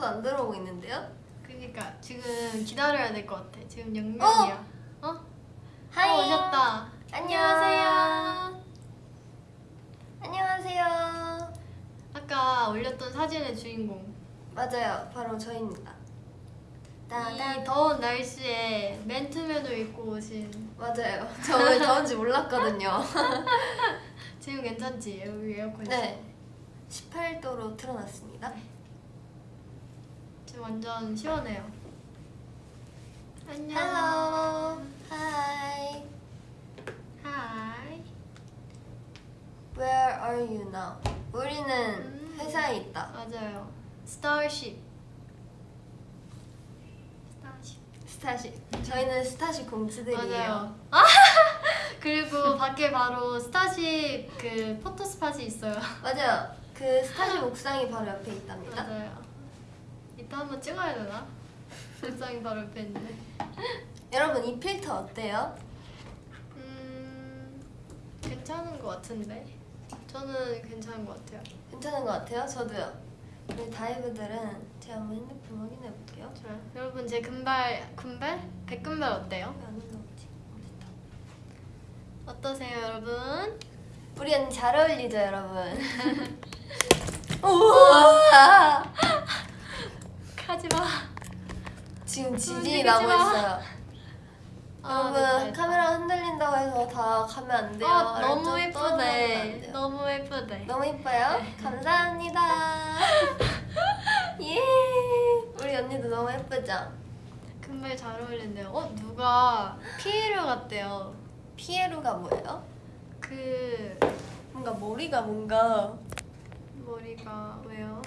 아무도 안 들어오고 있는데요? 그러니까 지금 기다려야 될 것 같아. 지금 영명이야. 어? 하이. 어, 오셨다. 안녕하세요. 안녕하세요. 아까 올렸던 사진의 주인공. 맞아요. 바로 저입니다. 이 더운 날씨에 맨투맨을 입고 오신 맞아요. 저 오늘 더운지 몰랐거든요. 지금 괜찮지? 여기 에어컨. 네. 18도로 틀어놨습니다. 지금 완전 시원해요. 안녕. Hello. Hi. Hi. Where are you now? 우리는 음. 회사에 있다. 맞아요. 스타쉽. 스타쉽. 스타쉽. 저희는 스타쉽. 아! 그리고 밖에 바로 스타쉽 그 photo spot이 있어요. 맞아요. 그 스타쉽 옥상이 바로 옆에 있답니다. 맞아요. 이따 한번 찍어야 되나? 옥상이 바로 옆에 있는데. 여러분 이 필터 어때요? 음 괜찮은 것 같은데. 저는 괜찮은 것 같아요. 괜찮은 것 같아요? 저도요. 우리 다이브들은 제가 한번 핸드폰 확인해 볼게요. 좋아요. 여러분 제 금발 금발 백금발 어때요? 올라오지? 어딨다. 어떠세요, 여러분? 우리 언니 잘 어울리죠, 여러분? 우와! 하지 마. 지금 지진이 움직이지 나고 마. 있어요. 아, 여러분 됐다, 됐다. 카메라 흔들린다고 해서 다 가면 안 돼요. 아, 너무 예쁘네. 너무 예쁘네. 너무 예뻐요? 감사합니다. 예. 우리 언니도 너무 예쁘죠? 금발 잘 어울린대요. 어 누가 피에로 같대요. 피에로가 뭐예요? 그 뭔가 머리가 뭔가 머리가 왜요?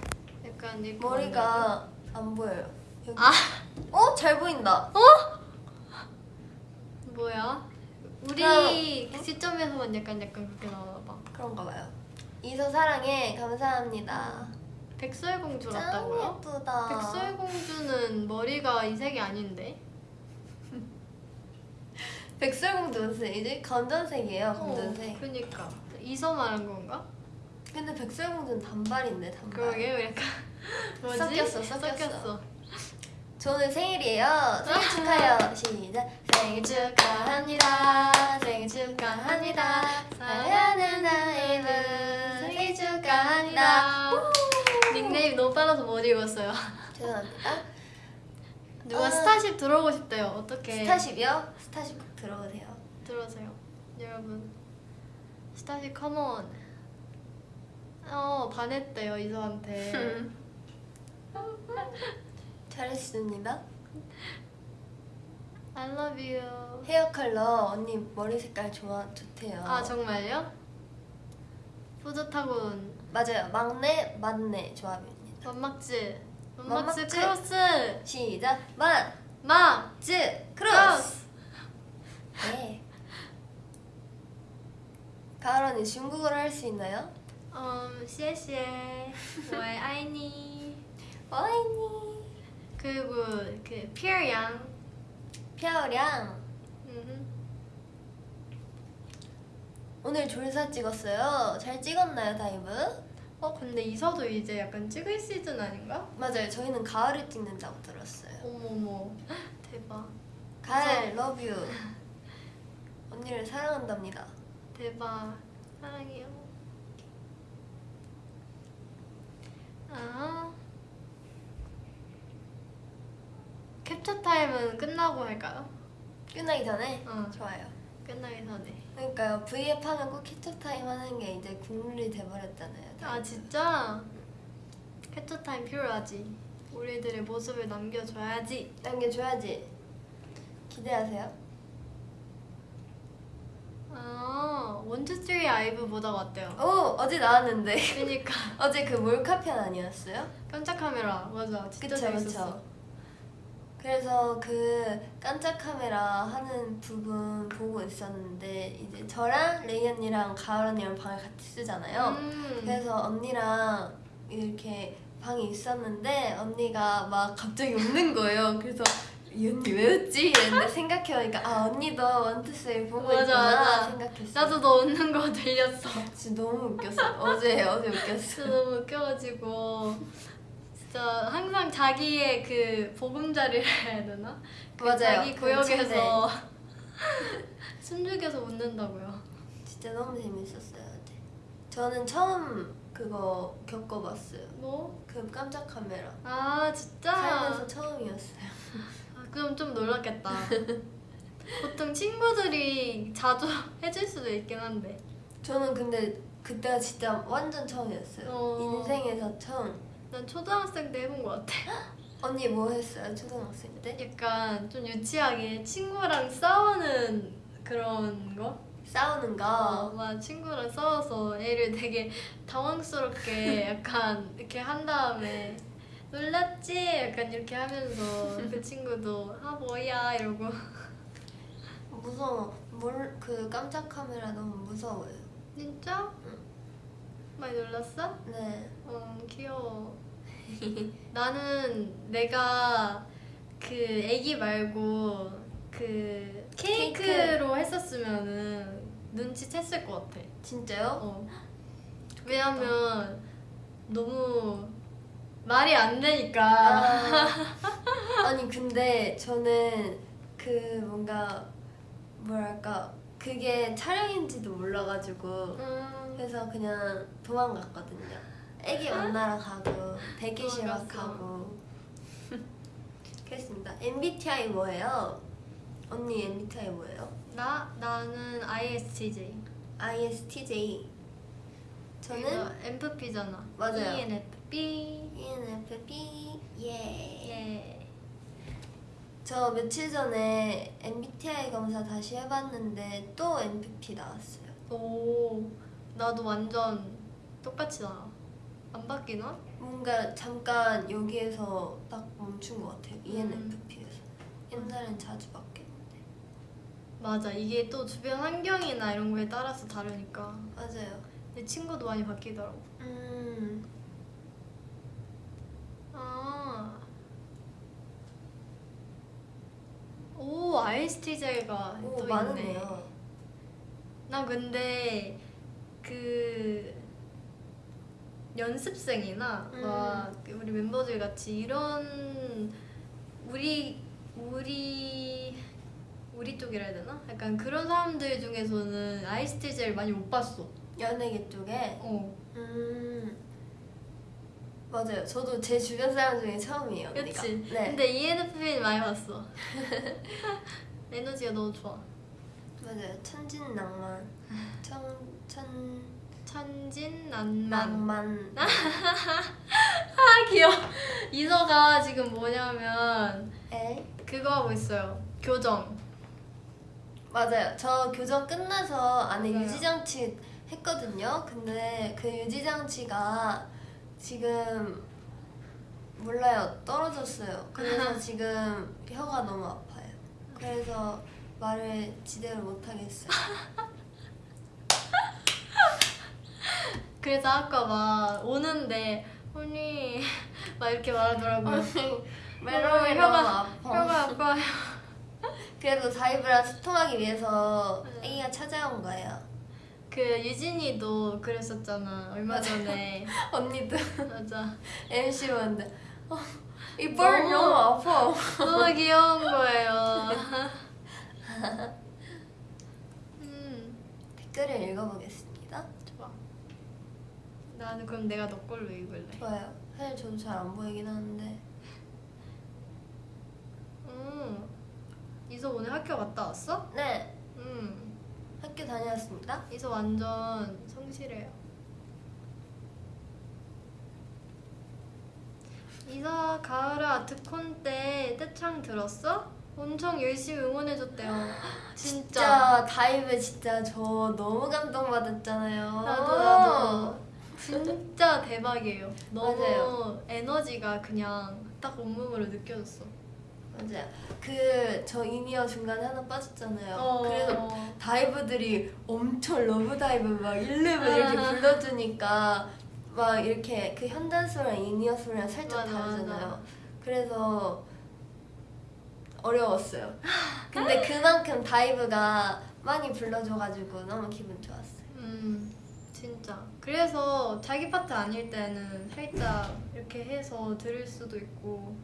약간 이 머리가 안 보여요. 여기. 아 어? 잘 보인다. 뭐야? 우리 그 시점에서만 약간 약간 그렇게 나오나 봐. 그런가 봐요. 이서 사랑해. 감사합니다. 백설공주 짱 같다고요? 예쁘다. 백설공주는 머리가 이 색이 아닌데? 백설공주 무슨 이제 검정색이에요. 검정색. 어, 그니까 이서 말한 건가? 근데 백설공주는 단발인데 단발. 그러게 약간 뭐지? 섞였어, 섞였어. 섞였어. 저 오늘 생일이에요. 생일 축하해요. 시작. 생일 축하합니다. 생일 축하합니다. 사랑하는 다이브 생일 축하합니다. 우! 닉네임 너무 빨라서 못 읽었어요. 죄송합니다. 누가 아. 스타쉽 들어오고 싶대요. 어떻게? 스타쉽이요? 스타쉽 꼭 들어오세요. 들어오세요, 여러분. 스타쉽 come on. 어 반했대요 이서한테. 잘했습니다. I love you. hair color 언니 머리 색깔 좋아 좋대요. 아 정말요? 뿌듯하군. 맞아요. 막내 맏내 조합입니다. 맏막즈 맏막즈. 크로스. 시작. 맏, 막. 즈, 크로스. 네. 가을 언니 중국어를 할 수 있나요? 음, 谢谢. 我爱你. 와이니. 그리고 그 피어양. 펴량. 음. 오늘 졸사 찍었어요. 잘 찍었나요, 다이브? 어 근데 이서도 이제 약간 찍을 시즌 아닌가? 맞아요. 저희는 가을에 찍는다고 들었어요. 어머머. 대박. 가을 러뷰. 언니를 사랑한답니다. 대박. 사랑해요. 아. 캡처 타임은 끝나고 할까요? 끝나기 전에 어. 좋아요. 끝나기 전에. 그러니까요. V앱 하면 꼭 캡처 타임 하는 게 이제 국룰이 돼버렸잖아요. 아. 진짜? 캡처 타임 필요하지. 우리들의 모습을 남겨줘야지. 남겨줘야지. 기대하세요. 아, one two three 아이브 보다가 왔대요. 오 어제 나왔는데 그니까 어제 그 몰카편 아니었어요? 깜짝 카메라 맞아 진짜 그쵸, 재밌었어. 그쵸. 그래서 그 깜짝 카메라 하는 부분 보고 있었는데 이제 저랑 레이 언니랑 가을 언니랑 방을 같이 쓰잖아요. 음. 그래서 언니랑 이렇게 방이 있었는데 언니가 막 갑자기 웃는 거예요. 그래서 이 언니 왜 웃지? 이랬는데 생각해보니까 아 언니도 원투스를 보고 맞아, 있구나. 생각했어. 나도 너 웃는 거 들렸어. 진짜 너무 웃겼어. 어제 어제 진짜 웃겼어. 너무 웃겨가지고 진짜 항상 자기의 그 보금자리를 해야 되나? 그 맞아요. 자기 그 구역에서 숨죽여서 웃는다고요. 진짜 너무 재밌었어요. 어제. 저는 처음 그거 겪어봤어요. 뭐? 그 깜짝 카메라. 아 진짜? 살면서 처음이었어요. 아, 그럼 좀 놀랐겠다. 보통 친구들이 자주 해줄 수도 있긴 한데. 저는 근데 그때가 진짜 완전 처음이었어요. 어. 인생에서 처음. 난 초등학생 때 해본 것 같아. 언니 뭐 했어요? 초등학생 때? 약간 좀 유치하게 친구랑 싸우는 그런 거? 싸우는 거. 어, 막 친구랑 싸워서 애를 되게 당황스럽게 약간 이렇게 한 다음에 놀랐지? 약간 이렇게 하면서 그 친구도 아 뭐야 이러고 무서워. 뭘, 그 깜짝 카메라 너무 무서워요. 진짜? 많이 놀랐어? 네. 어 귀여워 나는 내가 그 애기 말고 그 케이크로 했었으면은 눈치챘을 것 같아 진짜요? 어. 왜냐면 너무 말이 안 되니까 아, 아니 근데 저는 그 뭔가 뭐랄까 그게 촬영인지도 몰라가지고 음, 그래서 그냥 도망갔거든요. 애기 만나러 가고 대기실 막. 가고 그랬습니다. MBTI 뭐예요? 언니 MBTI 뭐예요? 나 나는 ISTJ ISTJ. 저는 MFP잖아 맞아요. ENFP ENFP. 예. 예 저 며칠 전에 MBTI 검사 다시 해봤는데 또 MFP 나왔어요. 오, 나도 완전 똑같이 나와. 안 바뀌나? 뭔가 잠깐 여기에서 딱 멈춘 것 같아요. E 음. ENFP에서. 옛날엔 자주 바뀌었는데. 맞아. 이게 또 주변 환경이나 이런 거에 따라서 다르니까. 맞아요. 내 친구도 많이 바뀌더라고. 음, 아. 오, ISTJ가 오, 또. 많으네요. 나 근데 그 연습생이나 음. 막 우리 멤버들 같이 이런 우리 우리 우리 쪽이라 해야 되나? 약간 그런 사람들 중에서는 ISTJ를 많이 못 봤어. 연예계 쪽에. 어. 음, 맞아요. 저도 제 주변 사람 중에 처음이에요. 언니가. 그치? 네. 근데 ENFP는 많이 봤어. 에너지가 너무 좋아. 맞아요. 천진 낭만. 천, 천, 천진난만. 낭만. 아 귀여워. 이서가 지금 뭐냐면 에? 그거 하고 있어요. 교정. 맞아요. 저 교정 끝나서 안에 맞아요. 유지장치 했거든요. 근데 그 유지장치가 지금 몰라요. 떨어졌어요. 그래서 지금 혀가 너무 아파요. 그래서 말을 제대로 못 하겠어요. 그래서 아까 막 오는데 언니 막 이렇게 말하더라고요. 멜로디 혀가- 아파. 혀가 아파요. 그래도 다이브랑 소통하기 위해서 네. 애기가 찾아온 거예요. 그 유진이도 그랬었잖아 얼마 전에. 언니도 맞아. MC 왔는데 어, 이빨 너무- 너무 아파. 너무 귀여운 거예요. 음 댓글을 읽어보겠습니다. 좋아. 나는 그럼 내가 너 걸로 읽을래. 좋아요. 사실 저도 잘 안 보이긴 하는데 음. 이서 오늘 학교 갔다 왔어? 네 음. 학교 다녀왔습니다. 이서 완전 성실해요. 이서 가을아 아트콘 때 떼창 들었어? 엄청 열심히 응원해줬대요. 진짜. 진짜 다이브 진짜 저 너무 감동받았잖아요. 나도 나도. 진짜 대박이에요. 너무 맞아요. 에너지가 그냥 딱 온몸으로 느껴졌어. 맞아요. 그 저 in-ear 중간에 하나 빠졌잖아요. 어. 그래서 다이브들이 엄청 Love Dive 막 11 이렇게 아. 불러주니까 막 이렇게 그 현장 소리랑 in-ear 소리랑 살짝 맞아, 다르잖아요. 맞아. 그래서 어려웠어요. 근데 그만큼 다이브가 많이 불러줘가지고 너무 기분 좋았어요. 음, 진짜. 그래서 자기 파트 아닐 때는 살짝 이렇게 해서 들을 수도 있고.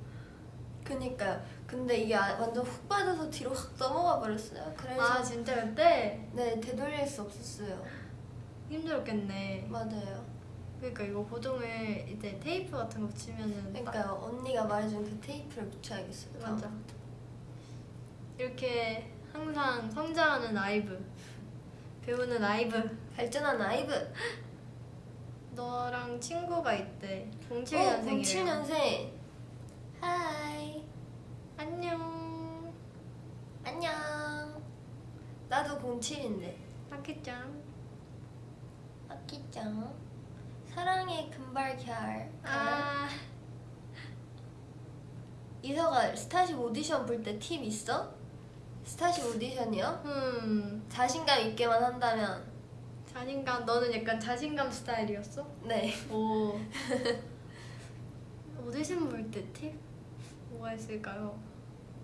그니까요. 근데 이게 아- 완전 훅 빠져서 뒤로 확 넘어가 버렸어요. 그래서 아 진짜 그때 네 되돌릴 수 없었어요. 힘들었겠네. 맞아요. 그러니까 이거 고정을 이제 테이프 같은 거 붙이면은 딱- 그러니까요. 언니가 말해준 그 테이프를 붙여야겠어요. 다음. 맞아. 이렇게 항상 성장하는 아이브, 배우는 아이브. 발전한 아이브. 너랑 친구가 있대. 어, 07년생이에요. 07년생. Hi. 안녕. 안녕. 나도 07인데. 아키짱. 아끼짱. 사랑의 금발 결. 아, 이서가 스타쉽 오디션 볼 때 팁 있어? 스타쉽 오디션이요? 음. 자신감 있게만 한다면 자신감. 너는 약간 자신감 스타일이었어? 네. 오. 오디션 볼 때 팁? 뭐가 있을까요?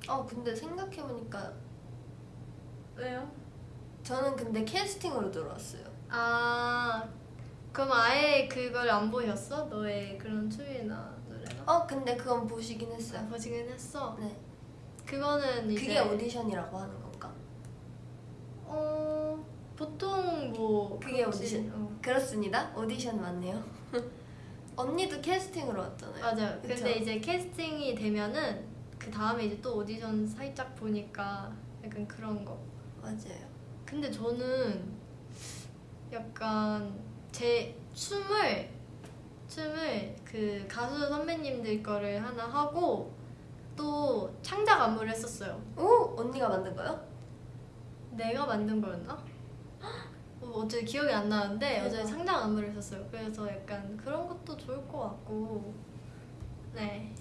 어 근데 생각해보니까 왜요? 저는 근데 캐스팅으로 들어왔어요. 아, 그럼 아예 그걸 안 보셨어? 너의 그런 춤이나 노래나? 어 근데 그건 보시긴 아, 했어요. 보시긴 했어. 네. 그거는 이제 그게 오디션이라고 하는 건가? 어 보통 뭐 그게 그렇지. 오디션. 어. 그렇습니다. 오디션 맞네요. 언니도 캐스팅으로 왔잖아요. 맞아요. 그쵸? 근데 이제 캐스팅이 되면은 그 다음에 이제 또 오디션 살짝 보니까 약간 그런 거. 맞아요. 근데 저는 약간 제 춤을 춤을 그 가수 선배님들 거를 하나 하고 또 창작 안무를 했었어요. 오 언니가 만든 거요? 내가 만든 거였나? 어, 어제 기억이 안 나는데 어제. 창작 안무를 했었어요. 그래서 약간 그런 것도 좋을 것 같고 네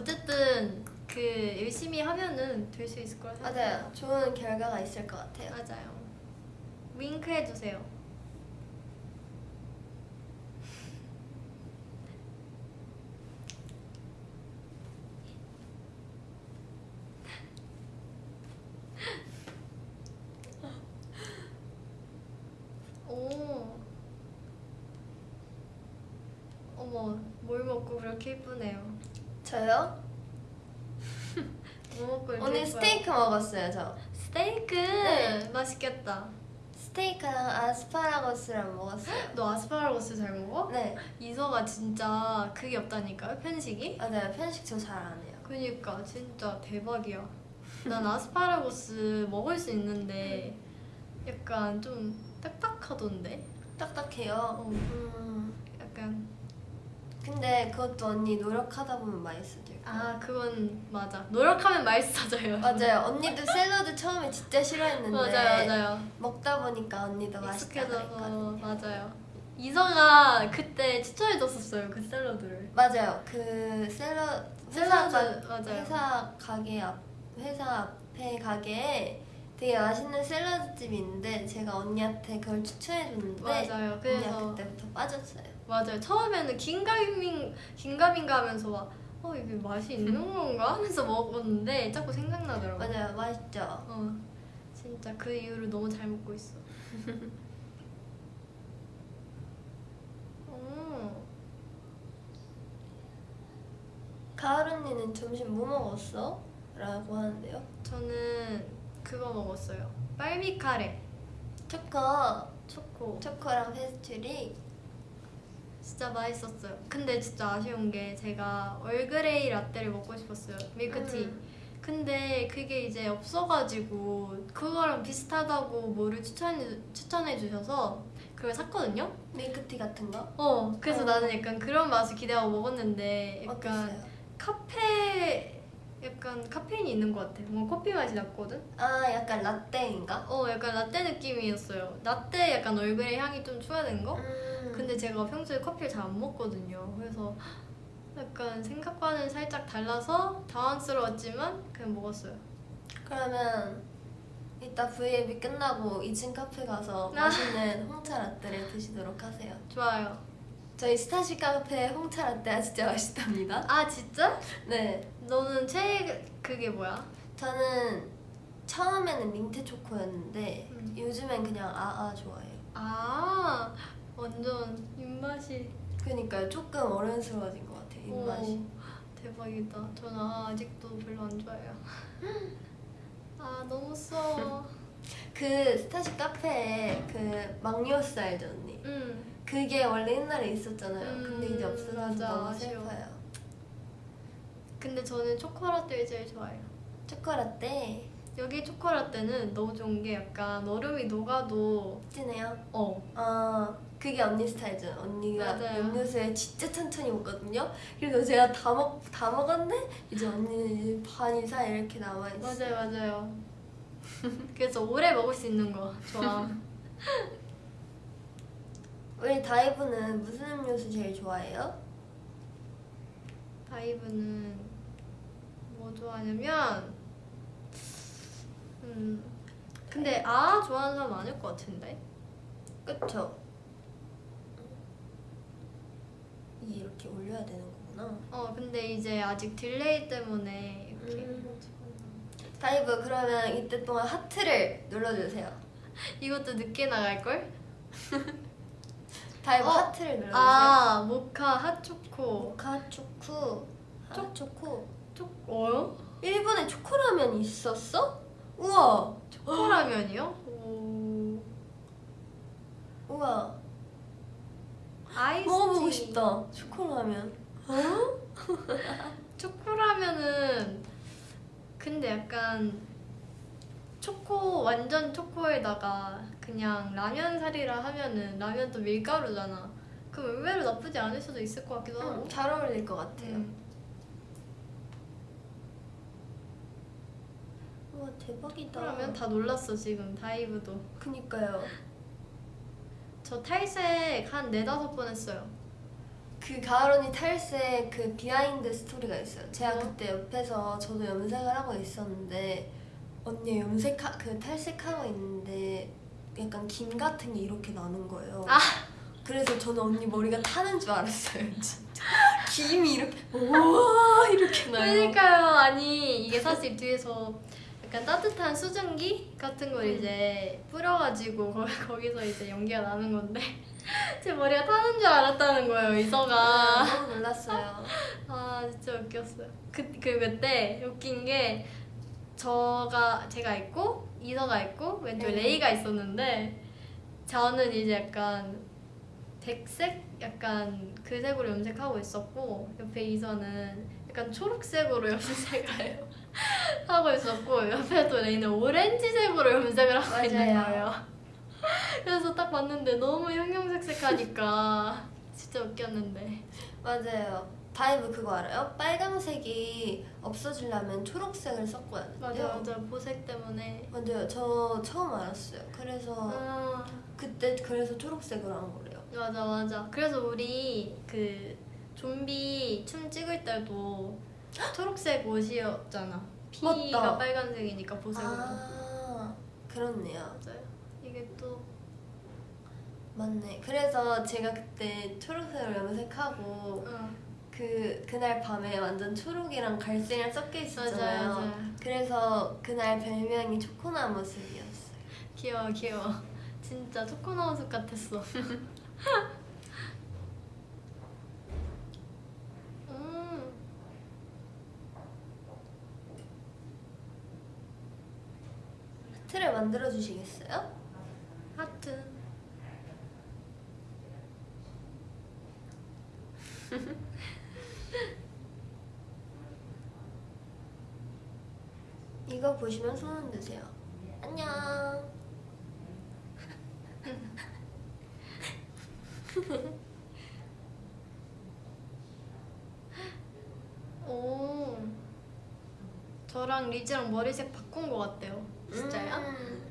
어쨌든 그 열심히 하면은 될 수 있을 거라 생각해요. 맞아요. 좋은 결과가 있을 것 같아요. 맞아요. 윙크 해주세요. 오. 어머, 뭘 먹고 그렇게 예쁘네요. 저요? 뭐 오늘? 스테이크 먹었어요. 저 스테이크 네. 맛있겠다. 스테이크랑 아스파라거스랑 먹었어요. 너 아스파라거스 잘 먹어? 네 이서가 진짜 그게 없다니까요 편식이? 맞아요. 편식 저 잘 안 해요. 그니까 진짜 대박이야. 난 아스파라거스 먹을 수 있는데 약간 좀 딱딱하던데. 딱딱해요. 어, 음 약간 근데 그것도 언니 노력하다 보면 맛있어질 거예요. 아 그건 맞아. 노력하면 맛있어져요. 맞아요. 언니도 샐러드 처음에 진짜 싫어했는데 맞아요, 맞아요. 먹다 보니까 언니도 익숙해져서 그랬거든요. 맞아요. 이서가 그때 추천해줬었어요 그 샐러드를. 맞아요. 그 샐러 회사 샐러드, 가, 맞아요. 회사 가게 앞 회사 앞에 가게에 되게 맛있는 샐러드 집이 있는데 제가 언니한테 그걸 추천해줬는데 맞아요. 언니가 그래서 그때부터 빠졌어요. 맞아요. 처음에는 긴가민 긴가민가 하면서 막 어 이게 맛이 있는 건가 하면서 먹었는데 자꾸 생각나더라고. 요 맞아요. 맛있죠. 어 진짜 그 이후로 너무 잘 먹고 있어. 어, 가을 언니는 점심 뭐 먹었어? 라고 하는데요. 저는 그거 먹었어요. 빨미 카레 초코, 초코. 초코랑 페스츄리. 진짜 맛있었어요. 근데 진짜 아쉬운 게 제가 얼그레이 라떼를 먹고 싶었어요. 밀크티. 음. 근데 그게 이제 없어가지고 그거랑 비슷하다고 뭐를 추천해 추천해 주셔서 그걸 샀거든요. 밀크티 같은 거? 어 그래서 어. 나는 약간 그런 맛을 기대하고 먹었는데 약간 어땠어요? 카페 약간 카페인이 있는 것 같아. 뭔가 커피 맛이 났거든. 아 약간 라떼인가? 어 약간 라떼 느낌이었어요. 라떼 약간 얼그레이 향이 좀 추가된 거. 음. 근데 제가 평소에 커피를 잘 안 먹거든요. 그래서 약간 생각과는 살짝 달라서 당황스러웠지만 그냥 먹었어요. 그러면 이따 V앱이 끝나고 2층 카페 가서 아. 맛있는 홍차 라떼를 드시도록 하세요. 좋아요. 저희 스타시 카페 홍차 라떼가 진짜 맛있답니다. 아 진짜? 네, 너는 최 그게 뭐야? 저는 처음에는 민트 초코였는데 음. 요즘엔 그냥 아아 좋아해요. 아 완전 입맛이 그러니까 조금 어른스러워진 것 같아요 입맛이. 오, 대박이다. 저는 아, 아직도 별로 안 좋아해요. 아 너무 써. 그 스타쉽 카페에 그 막요스 알죠 언니? 음. 그게 원래 옛날에 있었잖아요. 근데 이제 음, 맞아, 너무. 슬퍼요. 근데 저는 초코라떼를 제일 좋아해요. 초코라떼 여기 초코라떼는 너무 좋은 게 약간 얼음이 녹아도 진해요. 어 아 그게 언니 스타일이죠. 언니가 맞아요. 음료수에 진짜 천천히 먹거든요. 그래서 제가 다 먹 다 먹었는데 이제 언니는 이제 반 이상 이렇게 남아 있어. 맞아요 맞아요. 그래서 오래 먹을 수 있는 거 좋아. 우리 다이브는 무슨 음료수 제일 좋아해요? 다이브는 뭐 좋아하냐면 음 근데 아 좋아하는 사람 많을 것 같은데 그쵸? 이게 이렇게 올려야 되는 거구나. 어 근데 이제 아직 delay 때문에 이렇게 음. 다이브 그러면 이때 동안 하트를 눌러주세요. 이것도 늦게 나갈 걸? 다이브 어? 하트를 눌러주세요. 아 모카 핫초코 모카 초코 초 초코 초코요? 일본에 초코라면 있었어? 우와 초코라면이요? 오 우와 아이스 먹어보고 싶다 초코라면 초코라면은 근데 약간 초코 완전 초코에다가 그냥 라면 살이라 하면은 라면도 밀가루잖아. 그럼 의외로 나쁘지 않을 수도 있을 것 같기도 하고. 음, 잘 어울릴 것 같아요 음. 우와 대박이다 그러면 다 놀랐어 지금 다이브도. 그니까요 저 탈색 한 네다섯 번 했어요. 그 가을 언니 탈색 그 behind story가 있어요 제가 뭐? 그때 옆에서 저도 염색을 하고 있었는데 언니 염색 그 탈색하고 있는데 약간 김 같은 게 이렇게 나는 거예요 아. 그래서 저는 언니 머리가 타는 줄 알았어요 진짜 김이 이렇게 우와 이렇게 나요 그러니까요. 아니 이게 사실 뒤에서 약간 따뜻한 수증기 같은 걸 음. 이제 뿌려가지고 거, 거기서 이제 연기가 나는 건데 제 머리가 타는 줄 알았다는 거예요 이서가. 너무 놀랐어요 아 진짜 웃겼어요. 그, 그 그때 웃긴 게 저가 제가 있고 이서가 있고 왼쪽에 네. 레이가 있었는데 저는 이제 약간 백색 약간 그 색으로 염색하고 있었고 옆에 이서는 약간 초록색으로 염색을 하고 있었고 옆에 또 레이는 오렌지색으로 염색을 하고 있는 맞아요. 거예요. 그래서 딱 봤는데 너무 형형색색하니까 진짜 웃겼는데. 맞아요 다이브 그거 알아요? 빨강색이 없어지려면 초록색을 섞어야 된대요 맞아 맞아 보색 때문에. 맞아요 저 처음 알았어요 그래서 아 그때 그래서 초록색으로 한 거래요 맞아 맞아. 그래서 우리 그 좀비 춤 찍을 때도 초록색 옷이었잖아. 피가 맞다. 빨간색이니까 보색으로. 아 그렇네요 맞아요. 이게 또 맞네 그래서 제가 그때 초록색으로 염색하고 어, 그 그날 밤에 완전 초록이랑 갈색이랑 섞여 있었잖아요 맞아요, 맞아요. 그래서 그날 별명이 초코나무 숲이었어요 귀여워 귀여워. 진짜 초코나무 숲 같았어. 음. 틀을 만들어 주시겠어요? 하트. 이거 보시면 손 흔드세요 안녕 오. 저랑 리즈랑 머리색 바꾼 것 같대요. 진짜요? 음.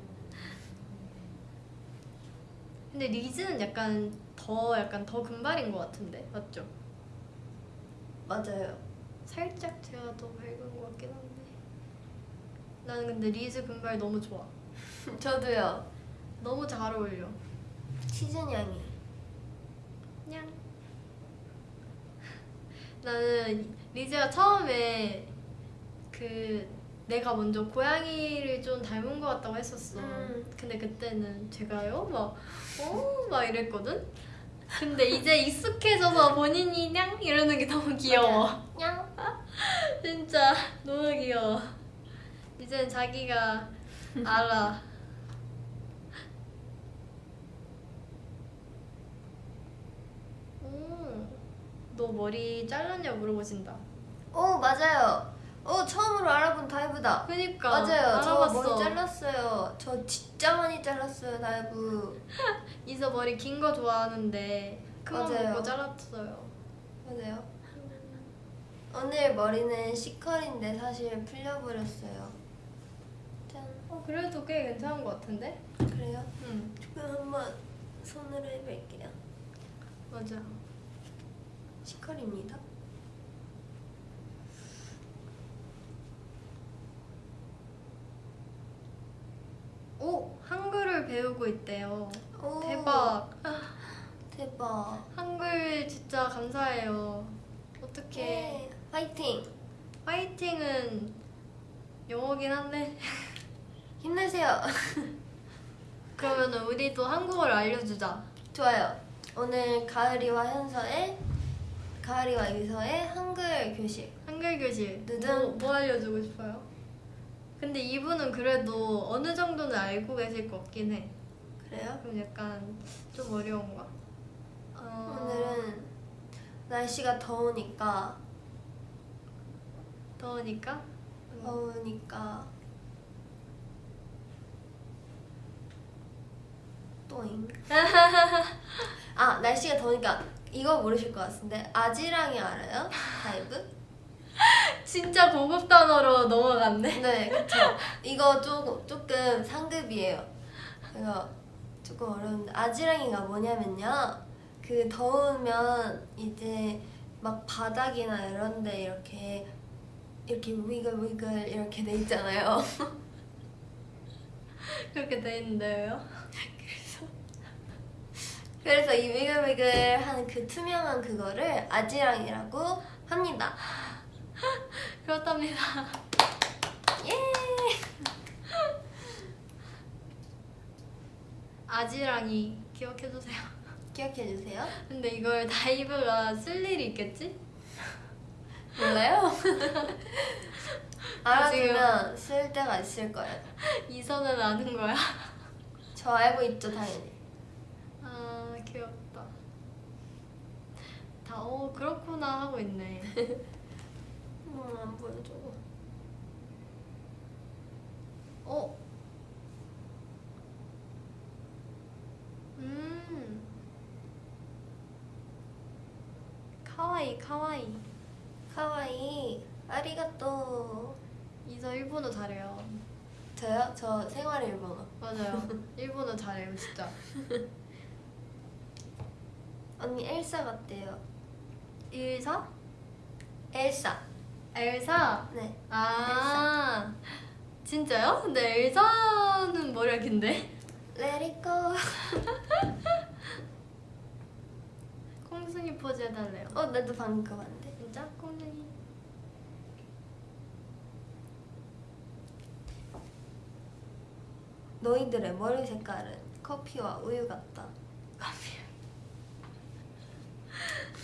근데 리즈는 약간 더 약간 더 금발인 것 같은데 맞죠? 맞아요 살짝 제가 더 밝은 것 같긴 한데 나는 근데 리즈 금발 너무 좋아. 저도요 너무 잘 어울려. 치즈냥이 그냥 나는 리즈가 처음에 그 내가 먼저 고양이를 좀 닮은 것 같다고 했었어. 음. 근데 그때는 제가요 막 어? 막 이랬거든. 근데 이제 익숙해져서 본인이 냥 이러는 게 너무 귀여워. 냥. 진짜 너무 귀여워. 이제 자기가 알아. 오, 너 머리 잘랐냐 물어보신다. 오 맞아요. 오 처음으로 알아본 다이브다. 그니까 맞아요. 저 알아봤어. 머리 잘랐어요. 저 진짜 많이 잘랐어요 다이브. 이서 머리 긴 거 좋아하는데 큰맘 맞아요. 먹고 잘랐어요. 맞아요. 오늘 머리는 C컬인데 사실 풀려버렸어요. 짠. 어 그래도 꽤 괜찮은 것 같은데? 그래요? 응 그럼 한번 손으로 해볼게요. 맞아. C컬입니다. 오 한글을 배우고 있대요. 오, 대박. 대박. 한글 진짜 감사해요. 어떻게 예. 파이팅. 파이팅은 영어긴 한데 힘내세요. 그러면 우리도 한국어를 알려주자. 좋아요. 오늘 가을이와 현서의 가을이와 유서의 한글 교실. 한글 교실 누든. 뭐, 뭐 알려주고 싶어요? 근데 이분은 그래도 어느 정도는 알고 계실 것 같긴 해. 그래요? 그럼 약간 좀 어려운가? 어... 오늘은 날씨가 더우니까 더우니까 더우니까 또잉 아 날씨가 더우니까 이거 모르실 것 같은데 아지랑이 알아요? 다이브? 진짜 고급 단어로 넘어갔네. 네 그쵸 이거 조금, 조금 상급이에요 그래서 조금 어려운데 아지랑이가 뭐냐면요 그 더우면 이제 막 바닥이나 이런데 이렇게 이렇게 위글 위글 이렇게 돼 있잖아요 그렇게 돼 있는데요. 그래서 이 위글위글 하는 그 투명한 그거를 아지랑이라고 합니다. 그렇답니다. 예! 아지랑이 기억해주세요. 기억해 주세요. 근데 이걸 다이브가 쓸 일이 있겠지? 몰라요? 알아두면 쓸 때가 있을 거예요. 이선은 아는 거야. 저 알고 있죠, 당연히. 아 귀엽다. 다 어 그렇구나 하고 있네. 음, 안 보여줘. 어. 음. 카와이 카와이. 카와이. 아리가또. 이서 일본어 잘해요. 저요? 저 생활 일본어. 맞아요. 일본어 잘해요 진짜. 언니 엘사 같대요. 일사? 엘사. 엘사? 네. 아 진짜요? 근데 엘사는 머리가 긴데? Let it go. 콩순이 포즈 해달래요. 어, 나도 방금 그거 봤는데. 진짜? 콩순이. 너희들의 머리 색깔은 커피와 우유 같다.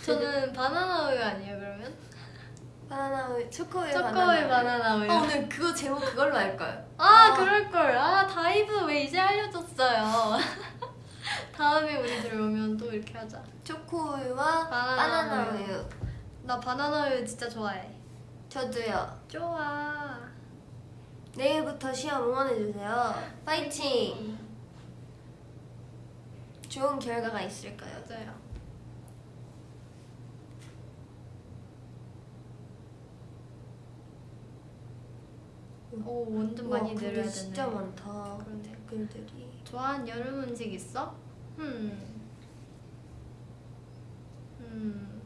저는 바나나 우유 아니에요 그러면? 바나나 우유, 초코우유, 초코우유 바나나 우유. 아, 오늘 그거 제목 그걸로 할까요? 아, 아. 그럴걸. 아 다이브 왜 이제 알려줬어요. 다음에 우리 들어오면 또 이렇게 하자. 초코우유와 바나나 바나나, 우유. 우유. 나 바나나 우유 진짜 좋아해. 저도요. 좋아. 내일부터 시험 응원해주세요. 파이팅! 좋은 결과가 있을 거예요. 맞아요. 오 완전 많이 우와, 근데 내려야 되네. 진짜 많다. 그러네. 댓글들이. 좋아하는 여름 음식 있어? 음. 음.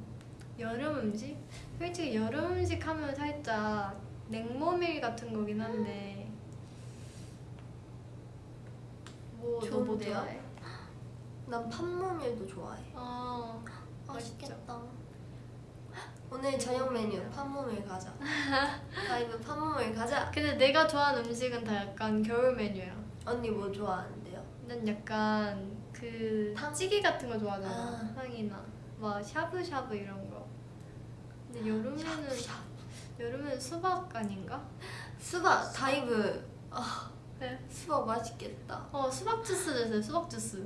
여름 음식? 솔직히 여름 음식 하면 살짝 냉모밀 같은 거긴 한데. 뭐, 좋은데요? 난 판모밀도 좋아해. 어. 맛있겠다. 오늘 저녁 메뉴 판모밀 가자. 다이브 판모밀 가자. 근데 내가 좋아하는 음식은 다 약간 겨울 메뉴야. 언니 뭐 좋아하는데요? 난 약간 그그 탕? 찌개 같은 거 좋아하잖아. 아. 탕이나 막 샤브샤브 이런 거. 근데 여름에는 여름에는 수박 아닌가? 수박 다이브 아 네. 수박 맛있겠다 어 수박 주스 드세요. 수박 주스.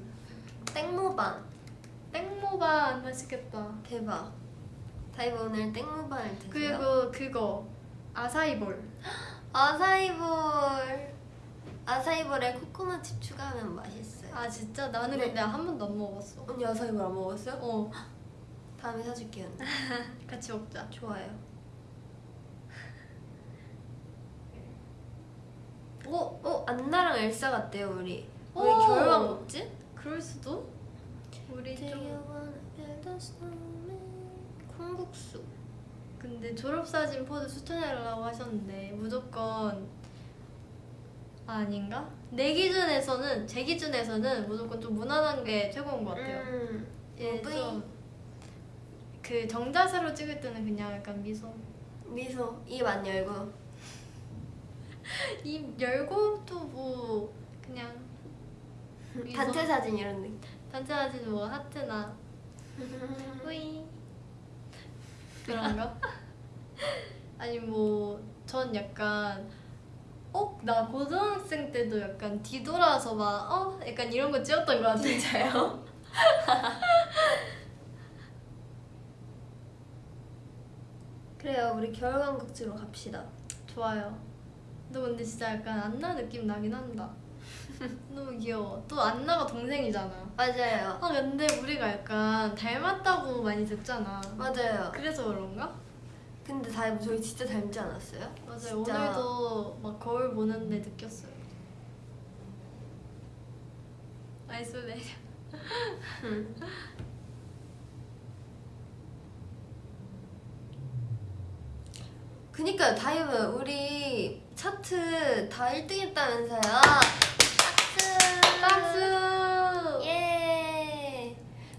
땡모반 땡모반 맛있겠다. 대박 다이브 오늘 땡모반을 드세요 그리고 그거 아사이볼. 아사이볼 아사이볼에 코코넛 칩 추가하면 맛있어요 아 진짜 나는 네. 근데 한 번도 안 먹어봤어. 언니 아사이볼 안 먹었어요? 어 다음에 사줄게요. 같이 먹자. 좋아요 오! 오! 안나랑 엘사 같대요 우리 우리 오! 겨울왕 먹지? 그럴 수도? 우리 좀 콩국수 근데 졸업 사진 포즈 추천해달라고 하셨는데 무조건 아, 아닌가? 내 기준에서는 제 기준에서는 무조건 좀 무난한 게 최고인 것 같아요. 음, 예. 좀그 정자세로 찍을 때는 그냥 약간 미소 미소 입 안 열고 입 열고 또 뭐 그냥 미소. 단체 사진 이런 느낌 단체 사진 뭐 하트나 뿌이 그런 거? 아니 뭐 전 약간 어? 나 고등학생 때도 약간 뒤돌아서 막 어? 약간 이런 거 찍었던 것 같아 진짜요? 그래요 우리 겨울왕국지로 갑시다 좋아요 너 근데 진짜 약간 안나 느낌 나긴 한다 너무 귀여워. 또 안나가 동생이잖아. 맞아요. 아 근데 우리가 약간 닮았다고 많이 듣잖아. 맞아요. 그래서 그런가? 근데 다이브 저희 진짜 닮지 않았어요? 맞아요. 진짜. 오늘도 막 거울 보는데 느꼈어요. Isolation. 음. 그니까요 다이브. 우리 차트 다 1등 했다면서요 박수! 예.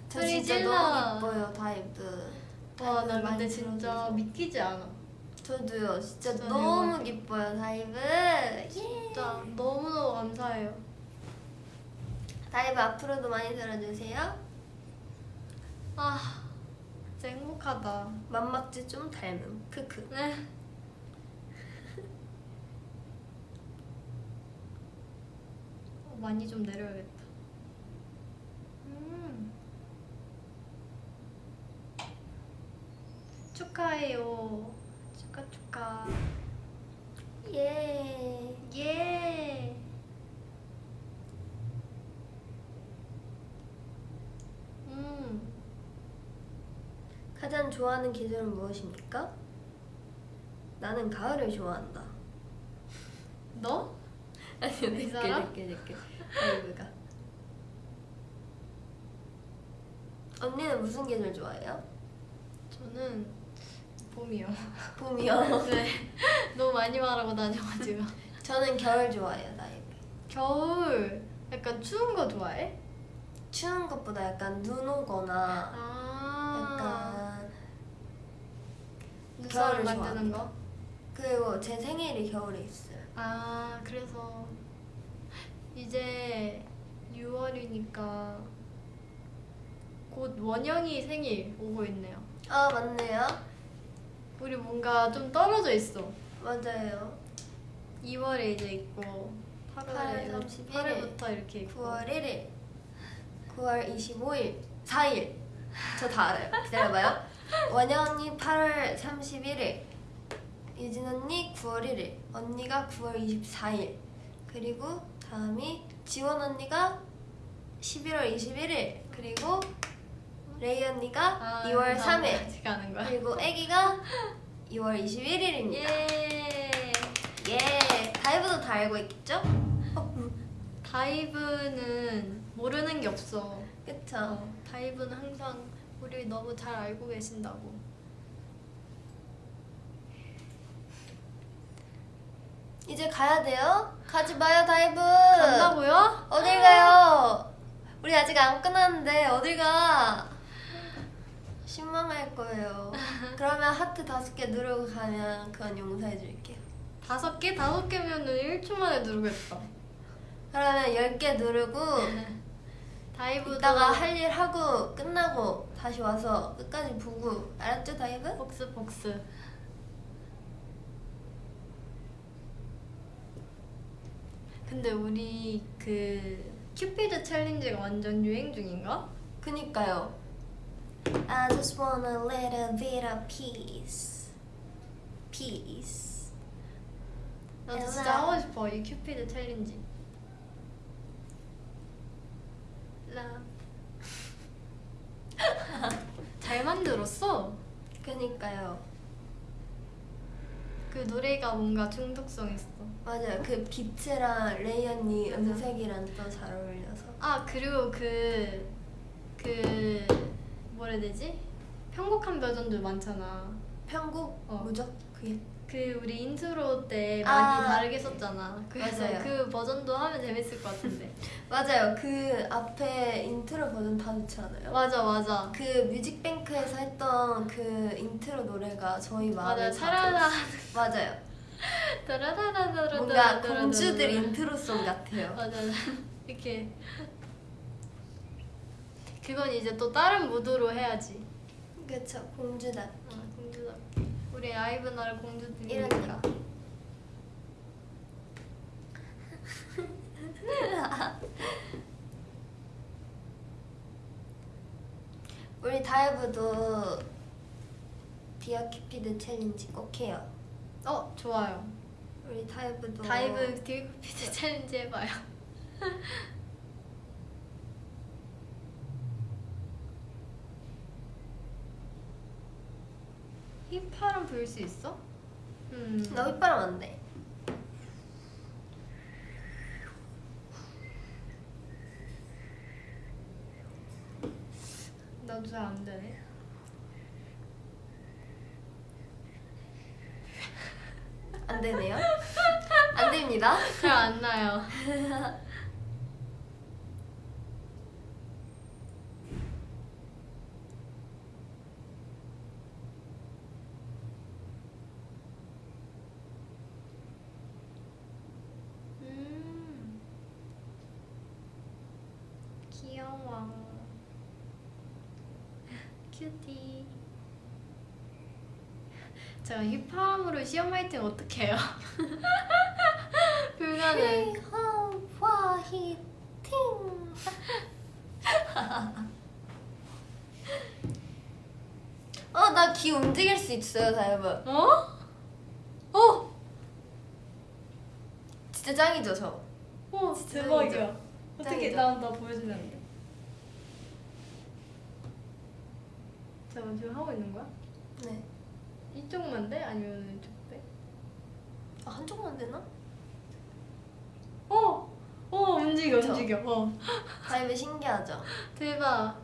저 진짜 질러. 너무 기뻐요 다이브 와 나 근데 진짜. 믿기지 않아 저도요 진짜, 진짜 너무 대박. 기뻐요 다이브 예. 진짜 너무너무 감사해요 다이브 앞으로도 많이 들어주세요 아 진짜 행복하다 맘막지 좀 닮음 크크 네 어, 많이 좀 내려야겠다 음. 축하해요 축하 축하 예 예 음. 가장 좋아하는 계절은 무엇입니까? 나는 가을을 좋아한다 너? 아니 사람? 늦게 늦게 다이브가 언니는 무슨 계절 좋아해요? 저는 봄이요. 봄이요 네. 너무 많이 말하고 다녀가지고. 저는 겨울 좋아해요 다이브 겨울 약간 추운 거 좋아해? 추운 것보다 약간 눈 오거나 아. 약간 눈사람 만드는 거? 그리고 제 생일이 겨울에 있어요 아 그래서 이제 6월이니까 곧 원영이 생일 오고 있네요. 아 맞네요. 우리 뭔가 좀 떨어져 있어. 맞아요. 2월에 이제 있고 8월에 8월 31일. 8월부터 이렇게 있고. 9월 1일. 9월 25일. 4일. 저 다 알아요. 기다려봐요. 원영 언니 8월 31일 유진 언니 9월 1일 언니가 9월 24일 그리고 다음이 지원 언니가 11월 21일 그리고 레이 언니가 2월 3일 같이 가는 거야? 그리고 애기가 2월 21일입니다 예. 예 다이브도 다 알고 있겠죠? 다이브는 모르는 게 없어. 그쵸 어, 다이브는 항상 우리 너무 잘 알고 계신다고. 이제 가야 돼요? 가지 마요 다이브 간다고요? 어딜 가요? 우리 아직 안 끝났는데 어딜 가? 실망할 거예요. 그러면 하트 다섯 개 누르고 가면 그건 용서해 줄게요. 다섯 개? 다섯 개면은 1초 만에 누르겠다. 그러면 열 개 누르고 다이브도 이따가 할 일 하고 끝나고 다시 와서 끝까지 보고 알았죠 다이브? 복스 복스. 근데 우리 그 큐피드 챌린지가 완전 유행 중인가? 그니까요. I just want a little bit of peace. Peace. 나도. 진짜 하고 싶어 이 큐피드 챌린지. 라. 잘 만들었어. 그니까요. 그 노래가 뭔가 중독성 있어. 맞아요. 그 비트랑 레이 언니 음색이랑 또 잘 어울려서. 아 그리고 그그 뭐라 해야 되지? 편곡한 버전도 많잖아. 편곡 어. 뭐죠? 그게 그 우리 인트로 때 아. 많이 다르게 썼잖아. 그래서 맞아요. 그 버전도 하면 재밌을 것 같은데. 맞아요. 그 앞에 인트로 버전 다 좋지 않아요? 맞아 맞아. 그 뮤직뱅크에서 했던 그 인트로 노래가 저희 마음에 맞아 다 차라라. 맞아요. 뭔가 공주들 인트로송 같아요. 맞아 이렇게 그건 이제 또 다른 무드로 해야지. 그쵸 공주다. 아, 공주다. 우리 아이브 나라 이런 공주들이니까. 우리 다이브도 Dear Cupid 챌린지 꼭 해요. 어 좋아요. 우리 다이브도 다이브 딜코피드 챌린지 해봐요. 휘파람 불 수 있어? 음. 나 휘바람 안 돼. 나도 잘 안 되네. 안 되네요. 안 됩니다. 잘 안 나요. 음. 귀여워. 큐티. 제가 휘파람으로 시험 화이팅 어떻게 해요? 불가능. 화이팅. 어, 나 귀 움직일 수 있어요, 다이브. 어? 어? 진짜 짱이죠, 저. 어 대박이야. 어떻게? 나나 보여주면 안 돼? 잠깐 지금 하고 있는 거야? 네. 이쪽만 돼? 아니면 이쪽 돼? 아, 한쪽만 되나? 어! 어 움직여 그쵸? 움직여 어 다이브 신기하죠? 대박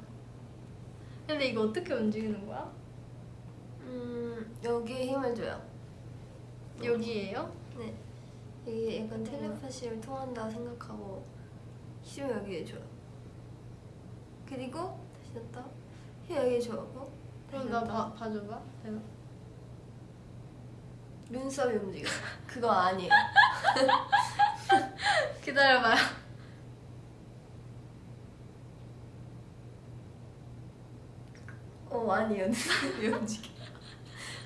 근데 이거 어떻게 움직이는 거야? 음, 여기에 힘을 줘요. 여기에요? 네. 이게 약간 텔레파시를 통한다 생각하고 힘을 여기에 줘요. 그리고 다시 넣다 힘 여기에 줘고 그럼 나. 봐, 봐줘봐 대박 눈썹이 움직여. 그거 아니에요. 기다려봐요 어 아니에요. 눈썹이 움직여.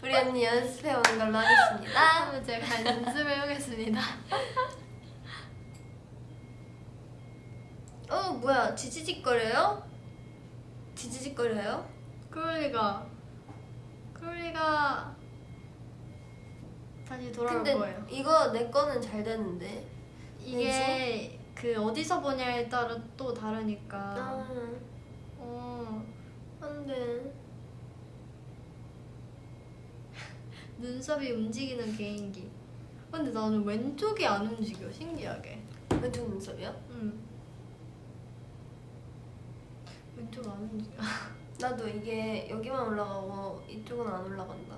우리 언니 연습해 오는 걸로 하겠습니다. 다음에 제가 연습을 해보겠습니다 어 뭐야 지지직거려요? 지지직거려요? 그럴 리가 그럴 리가 다시 돌아올 근데 거예요 이거 내 거는 잘 되는데. 이게 그 어디서 보냐에 따라 또 다르니까 아어 안돼. 눈썹이 움직이는 개인기 근데 나는 왼쪽이 안 움직여 신기하게 왼쪽 눈썹이요? 응 왼쪽 안 움직여 나도 이게 여기만 올라가고 이쪽은 안 올라간다.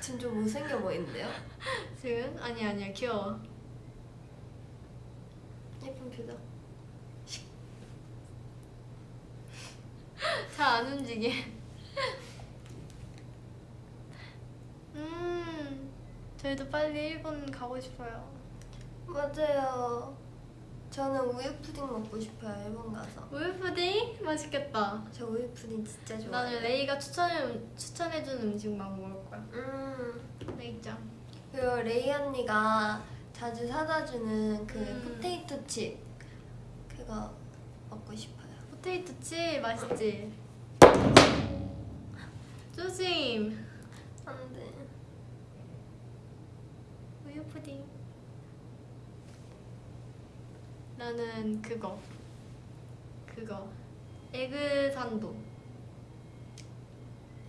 지금 좀 못생겨 보이는데요? 지금? 아니 아니야 귀여워 예쁜 표정. 잘 안 움직여 음 저희도 빨리 일본 가고 싶어요 맞아요. 저는 우유 푸딩 먹고 싶어요 일본 가서. 우유 푸딩 맛있겠다. 저 우유 푸딩 진짜 좋아해요. 나는 레이가 추천해 추천해준 음식만 먹을 거야. 음 레이짱. 그리고 레이 언니가 자주 사다 주는 그 음. 포테이토 칩 그거 먹고 싶어요. 포테이토 칩 맛있지? 조심. 안돼. 우유 푸딩. 나는 그거. 그거. 에그 산도.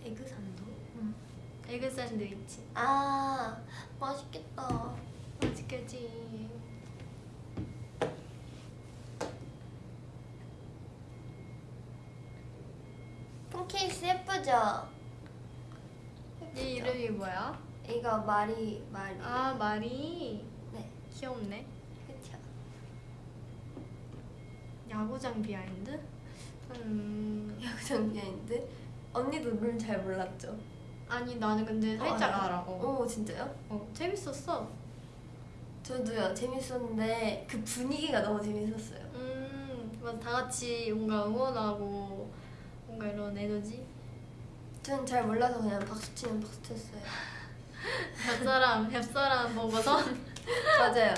에그 산도. 에그 샌드위치. 아 맛있겠다. 맛있겠지. 폰 케이스 예쁘죠? 이 이름이 뭐야? 이거 마리 마리. 아 마리. 네. 귀엽네. 그쵸. 야구장 behind? 음. 야구장 behind. 언니도 룰 잘 몰랐죠? 아니 나는 근데 살짝 어, 알아. 어. 오 진짜요? 어, 재밌었어. 저도요 재밌었는데 그 분위기가 너무 재밌었어요. 음, 맞아. 다 같이 뭔가 응원하고 이런 에너지. 전 잘 몰라서 그냥 박수 치면 박수 쳤어요. 옆사람, 옆사람 보고서 맞아요.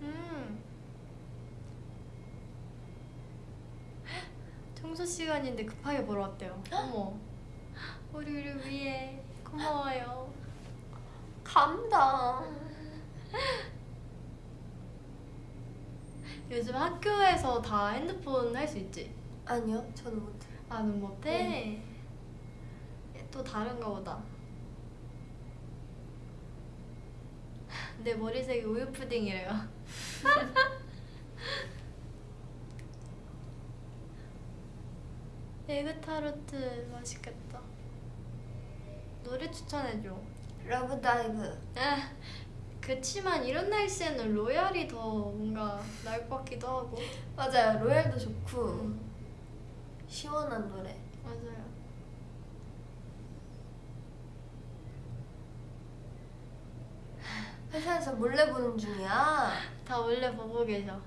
음. 청소 시간인데 급하게 보러 왔대요. 어머. 우리를 위해 고마워요. 감당. 요즘 학교에서 다 핸드폰 할 수 있지? 아니요, 저는 못해요. 아, 는 못해? 또 다른가 보다. 내 머리색이 우유 푸딩이래요. 에그타르트 맛있겠다. 노래 추천해줘. Love Dive. 아, 그치만 이런 날씨에는 Royal이 더 뭔가 나을 것 같기도 하고. 맞아요. Royal도 좋고 음, 시원한 노래. 맞아요. 회사에서 몰래 보는 중이야. 다 원래 보고 계셔.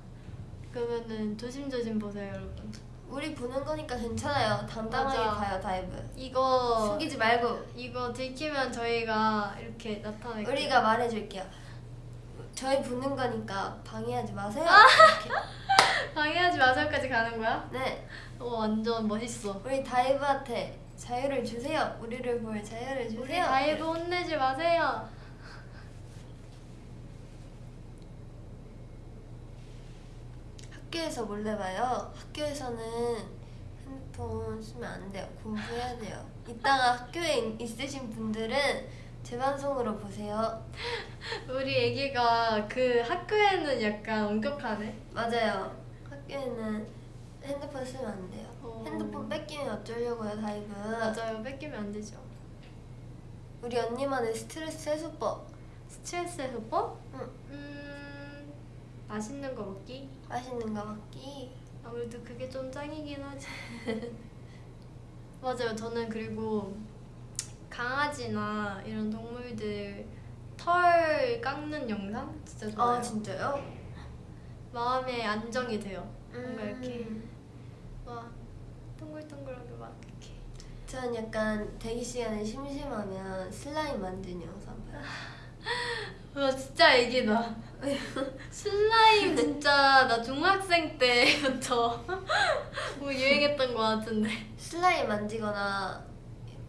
그러면은 조심조심 보세요, 여러분. 우리 보는 거니까 괜찮아요. 당당하게 맞아. 가요, 다이브. 이거 숨기지 말고 이거 들키면 저희가 이렇게 나타낼게요. 우리가 말해줄게요. 저희 보는 거니까 방해하지 마세요. 아! 이렇게. 방해하지 마세요까지 가는 거야? 네, 오 완전 멋있어. 우리 다이브한테 자유를 주세요. 우리를 볼 자유를 주세요. 우리 다이브 혼내지 마세요. 학교에서 몰래 봐요. 학교에서는 핸드폰 쓰면 안 돼요. 공부해야 돼요. 이따가 학교에 있- 있으신 분들은 재방송으로 보세요. 우리 애기가 그 학교에는 약간 엄격하네. 맞아요. 학교에는 핸드폰 쓰면 안 돼요. 어. 핸드폰 뺏기면 어쩌려고요, 다이브. 맞아요. 뺏기면 안 되죠. 우리 언니만의 스트레스 해소법. 스트레스 해소법? 응. 음 맛있는 거 먹기. 맛있는 거 먹기. 아무래도 그게 좀 짱이긴 하지. 맞아요. 저는 그리고 강아지나 이런 동물들 털 깎는 영상 진짜 좋아요. 아 진짜요? 마음에 안정이 돼요. 뭔가 음. 이렇게 막 동글동글하게 막 이렇게. 전 약간 대기 시간에 심심하면 슬라임 만드는 영상 봐요. 와 진짜 애기다. 슬라임 진짜 나 중학생 때부터 뭐 유행했던 것 같은데. 슬라임 만지거나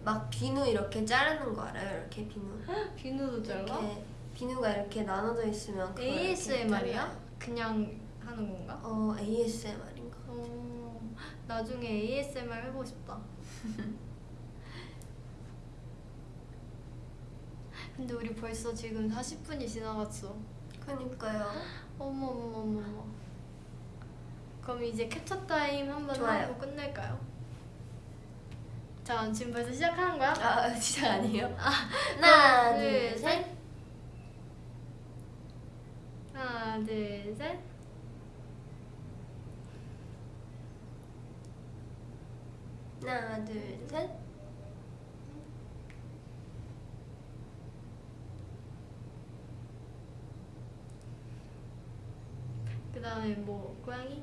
막 비누 이렇게 자르는 거 알아요? 이렇게 비누. 비누도 잘라? 이렇게 비누가 이렇게 나눠져 있으면 ASMR이야? 그냥 하는 건가? 어 ASMR인가? 어, 나중에 ASMR 해보고 싶다. 근데 우리 벌써 지금 40분이 지나갔어. 그니까요. 어머 어머 어머 어머. 그럼 이제 캡처 타임 한번 좋아요. 하고 끝낼까요? 자 지금 벌써 시작하는 거야? 아 진짜 아니에요? 하나, 하나 둘, 둘 셋. 셋. 하나 둘 셋. 하나 둘 셋. 그 다음에 뭐 고양이?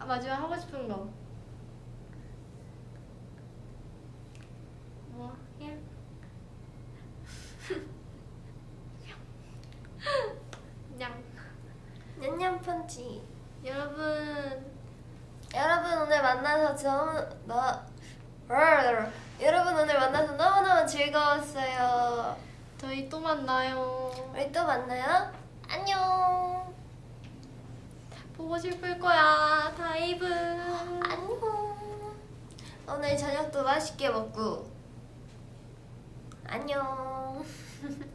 아, 마지막 하고 싶은 거. 뭐? 예? 냥. 냠냠 펀치. 여러분 여러분 오늘 만나서 너무 너 여러분 오늘 만나서 너무너무 즐거웠어요. 저희 또 만나요. 우리 또 만나요. 안녕. 보고 싶을 거야, 다이브. 안녕. 오늘 저녁도 맛있게 먹고. 안녕.